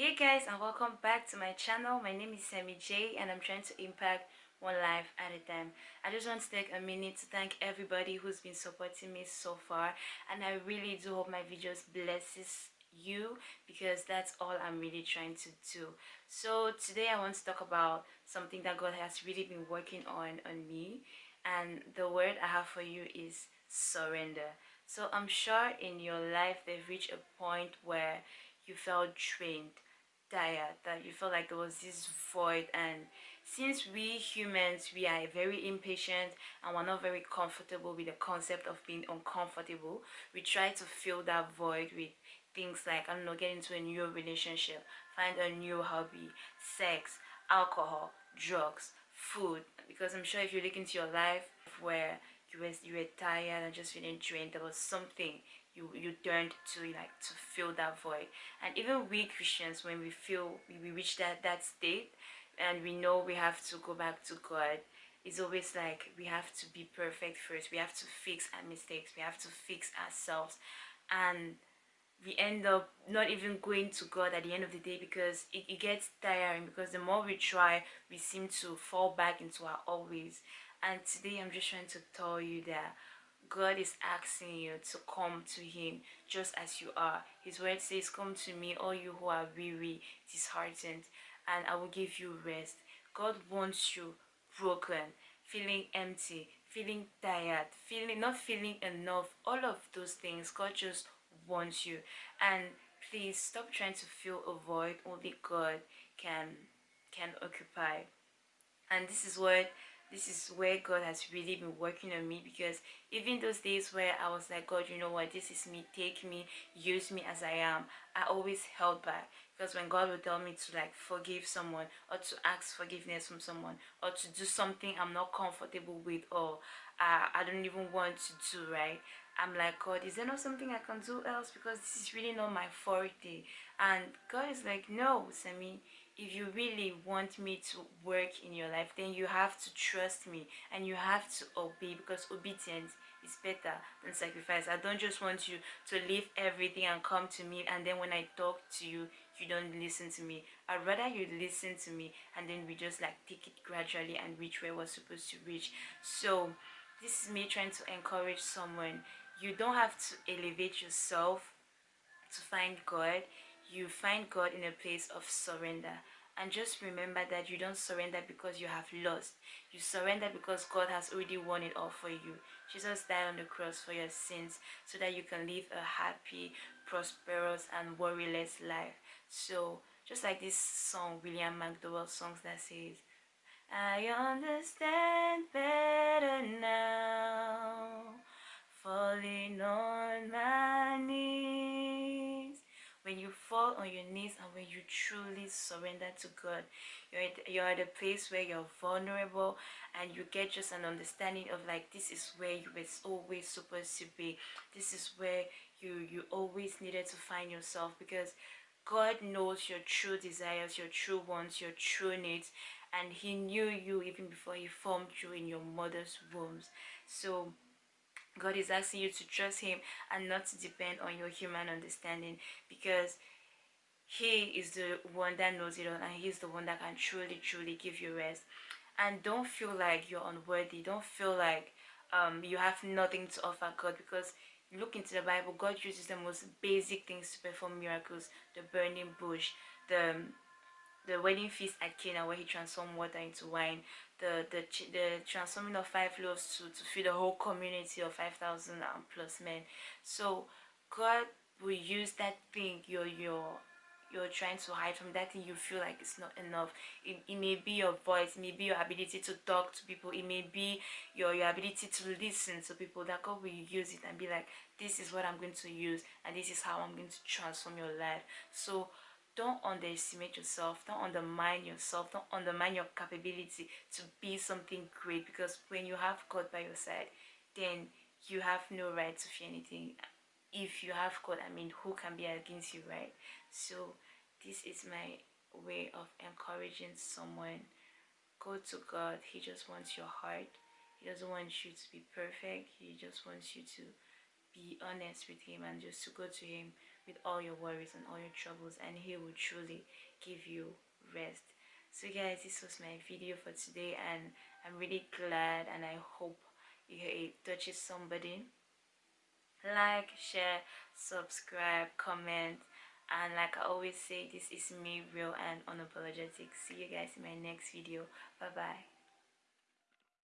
Hey guys and welcome back to my channel. My name is Sammy J and I'm trying to impact one life at a time. I just want to take a minute to thank everybody who's been supporting me so far and I really do hope my videos blesses you because that's all I'm really trying to do. So today I want to talk about something that God has really been working on on me and the word I have for you is surrender. So I'm sure in your life they've reached a point where you felt drained tired that you felt like there was this void. And since we humans we are very impatient and we're not very comfortable with the concept of being uncomfortable we try to fill that void with things like i don't know get into a new relationship find a new hobby sex alcohol drugs food. Because i'm sure if you look into your life where you were, you were tired and just feeling drained there was something you you turned to like to fill that void. And even we christians when we feel we, reach that that state and we know we have to go back to god it's always like we have to be perfect first. We have to fix our mistakes. We have to fix ourselves. And we end up not even going to God at the end of the day because it, it gets tiring because the more we try we seem to fall back into our old ways. And today I'm just trying to tell you that God is asking you to come to him just as you are. His word says, come to me all you who are weary, disheartened, and I will give you rest. God wants you broken, feeling empty, feeling tired, feeling not feeling enough, all of those things. God just wants you. And please stop trying to fill a void only God can can occupy. And this is what this is where God has really been working on me because even those days where I was like, God, you know what, this is me, take me, use me as I am, I always held back because when God would tell me to like forgive someone or to ask forgiveness from someone or to do something I'm not comfortable with or uh, I don't even want to do, right? I'm like, God, is there not something I can do else? Because this is really not my forte. And God is like, no, Sammy, if you really want me to work in your life then you have to trust me and you have to obey because obedience is better than sacrifice. I don't just want you to leave everything and come to me and then when i talk to you you don't listen to me. I'd rather you listen to me and then we just like take it gradually and reach where we're supposed to reach. So this is me trying to encourage someone. You don't have to elevate yourself to find god you find God in a place of surrender. And just remember that you don't surrender because you have lost. You surrender because God has already won it all for you. Jesus died on the cross for your sins so that you can live a happy, prosperous, and worryless life. So, just like this song, William McDowell songs that says, I understand better now, falling on you fall on your knees and when you truly surrender to God you're at, you're at a place where you're vulnerable and you get just an understanding of like this is where you were always supposed to be this is where you you always needed to find yourself because God knows your true desires, your true wants, your true needs, and He knew you even before He formed you in your mother's wombs. So God is asking you to trust him and not to depend on your human understanding because he is the one that knows it all and he's the one that can truly truly give you rest. And don't feel like you're unworthy. Don't feel like um, you have nothing to offer God because look into the Bible. God uses the most basic things to perform miracles the burning bush the the wedding feast at Cana where he transformed water into wine, the the the transforming of five loaves to, to feed a whole community of 5,000 plus men. So God will use that thing you're, you're, you're trying to hide from, that thing you feel like it's not enough. It, it may be your voice, it may be your ability to talk to people, it may be your, your ability to listen to people, that God will use it and be like, this is what I'm going to use and this is how I'm going to transform your life. So don't underestimate yourself. Don't undermine yourself. Don't undermine your capability to be something great because when you have god by your side then you have no right to fear anything. If you have god i mean who can be against you right? So this is my way of encouraging someone. Go to god. He just wants your heart. He doesn't want you to be perfect. He just wants you to be honest with him and just to go to him with all your worries and all your troubles and he will truly give you rest. So guys this was my video for today and i'm really glad and i hope it touches somebody. Like share subscribe comment and like i always say this is me real and unapologetic. See you guys in my next video. Bye bye